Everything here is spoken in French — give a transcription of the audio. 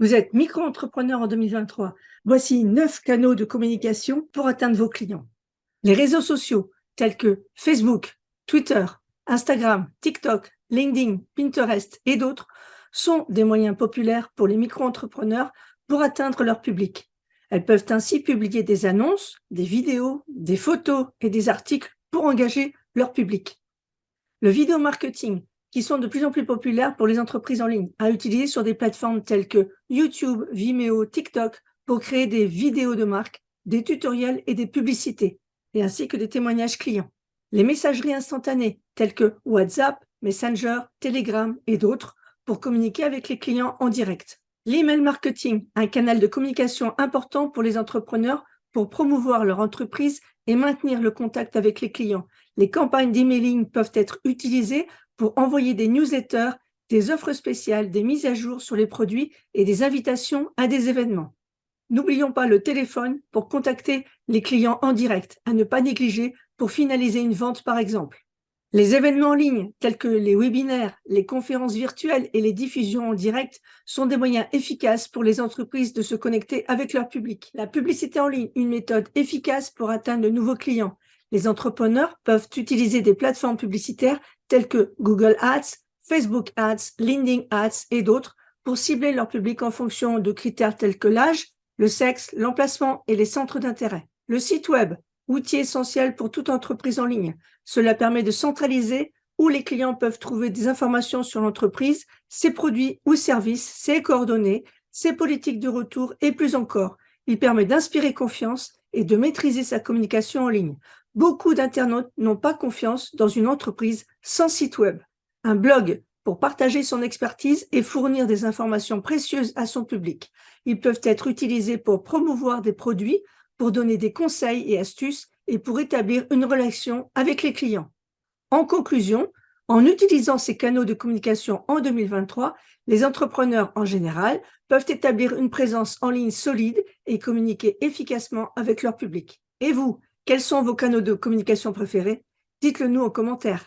Vous êtes micro-entrepreneur en 2023. Voici neuf canaux de communication pour atteindre vos clients. Les réseaux sociaux tels que Facebook, Twitter, Instagram, TikTok, LinkedIn, Pinterest et d'autres sont des moyens populaires pour les micro-entrepreneurs pour atteindre leur public. Elles peuvent ainsi publier des annonces, des vidéos, des photos et des articles pour engager leur public. Le vidéo marketing qui sont de plus en plus populaires pour les entreprises en ligne, à utiliser sur des plateformes telles que YouTube, Vimeo, TikTok, pour créer des vidéos de marque, des tutoriels et des publicités, et ainsi que des témoignages clients. Les messageries instantanées, telles que WhatsApp, Messenger, Telegram et d'autres, pour communiquer avec les clients en direct. L'email marketing, un canal de communication important pour les entrepreneurs pour promouvoir leur entreprise et maintenir le contact avec les clients. Les campagnes d'emailing peuvent être utilisées pour envoyer des newsletters, des offres spéciales, des mises à jour sur les produits et des invitations à des événements. N'oublions pas le téléphone pour contacter les clients en direct, à ne pas négliger pour finaliser une vente par exemple. Les événements en ligne, tels que les webinaires, les conférences virtuelles et les diffusions en direct, sont des moyens efficaces pour les entreprises de se connecter avec leur public. La publicité en ligne, une méthode efficace pour atteindre de nouveaux clients. Les entrepreneurs peuvent utiliser des plateformes publicitaires telles que Google Ads, Facebook Ads, LinkedIn Ads et d'autres pour cibler leur public en fonction de critères tels que l'âge, le sexe, l'emplacement et les centres d'intérêt. Le site web, outil essentiel pour toute entreprise en ligne. Cela permet de centraliser où les clients peuvent trouver des informations sur l'entreprise, ses produits ou services, ses coordonnées, ses politiques de retour et plus encore. Il permet d'inspirer confiance et de maîtriser sa communication en ligne. Beaucoup d'internautes n'ont pas confiance dans une entreprise sans site web. Un blog pour partager son expertise et fournir des informations précieuses à son public. Ils peuvent être utilisés pour promouvoir des produits, pour donner des conseils et astuces et pour établir une relation avec les clients. En conclusion, en utilisant ces canaux de communication en 2023, les entrepreneurs en général peuvent établir une présence en ligne solide et communiquer efficacement avec leur public. Et vous, quels sont vos canaux de communication préférés? Dites-le nous en commentaire.